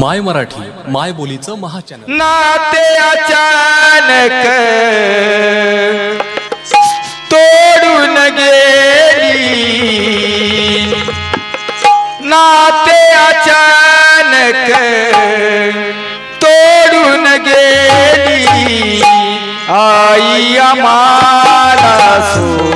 माय मराठी माय बोलीचं महाचॅनल. नाते अचानक तोडून गेली. नाते अचानक तोडून गेली. आई आम्हाला सो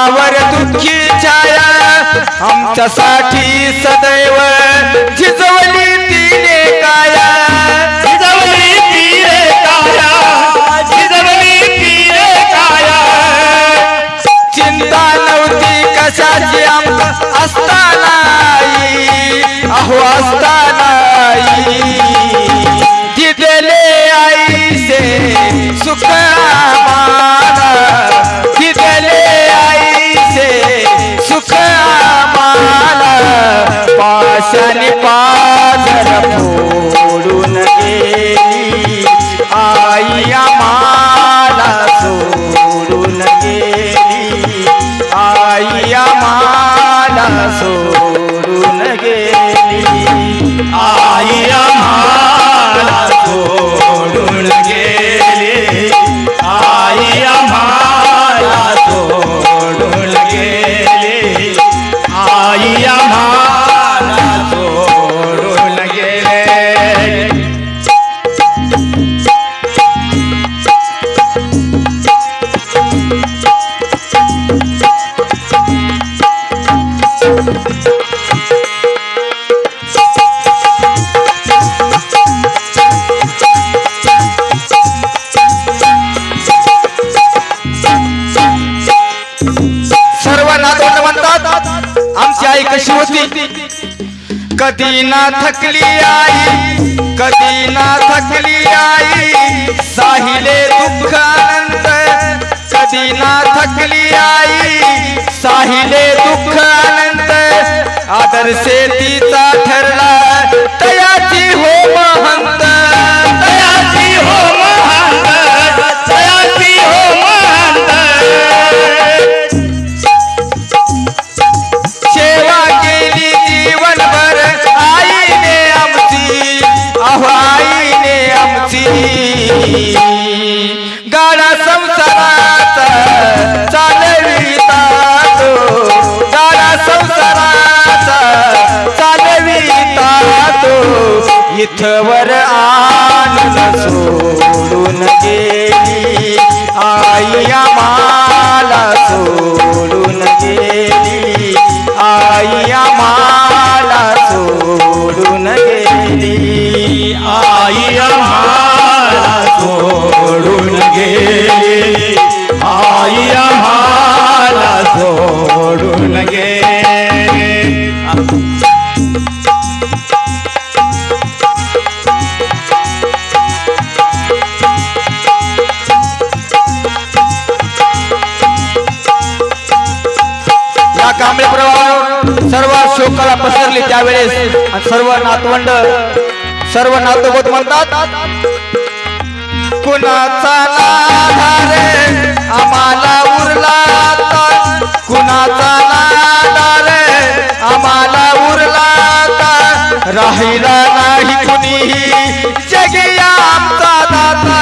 पावावर दुःखी छाया आमच्यासाठी सदैव झिजवली तिने काया. पाशाने पाद रखो। गाय कशी होती? कधी ना थकली आई कधी ना थकली आई. साहिले दुःख आनंद कधी ना थकली आई. साहिले दुःख आनंद आदर से तिचा ठरला. तयाची हो महंत लोकाला पसरली त्यावेळेस सर्व नातवंड सर्व नातवत म्हणतात कुणाचा लाधा रे आम्हाला उरला आता. कुणाचा लाधा रे आम्हाला उरला आता. राहिला नाही कुणीही जगिया आमचा दादा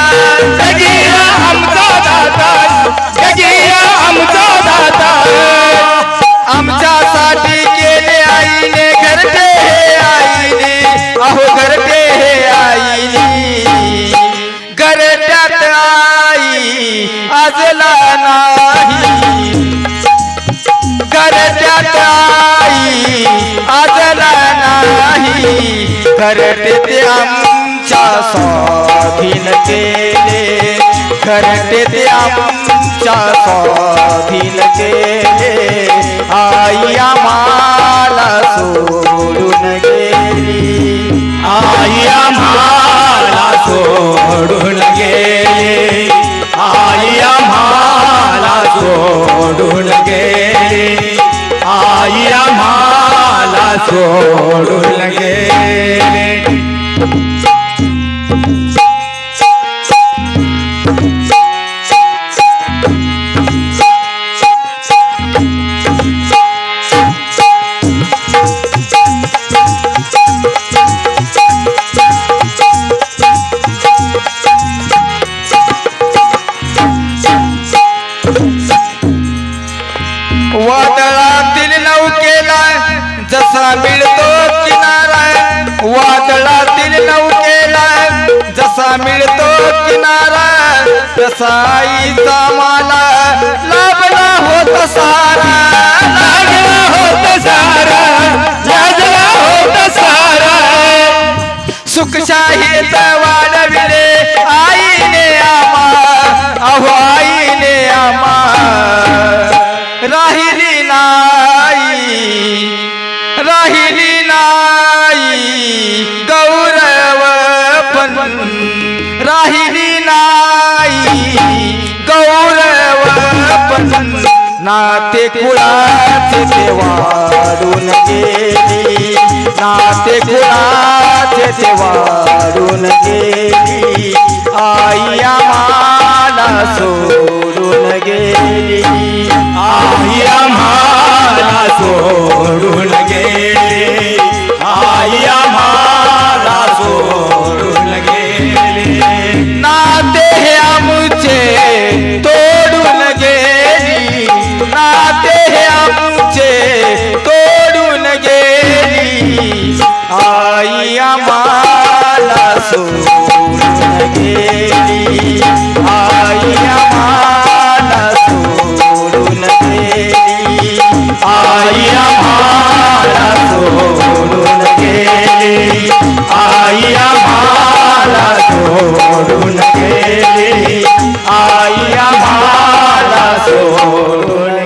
आई नाही. घरट्यात आई आजला नाही. करते ते आमच्या स्वाधीन केले. करते ते आमच्या स्वाधीन सोडून गेली. आई आम्हाला सोडून गेली. तसा आईचा मला लाभला होत सारा. लागला होत सारा लाजला होत सारा. सुखशाहीत वाढविले आईने आम्हा अहो आईने आम्हा. राहिली नाही राहिली नाही गौरव पण. राहिली नाही. गौरव पण नाते कुळाचे ते वाढून गेली. नाते कुळाचे ते वाढून गेली. आई आम्हाला सो आई आम्हाला सोडून गेली. आई आम्हाला सोडून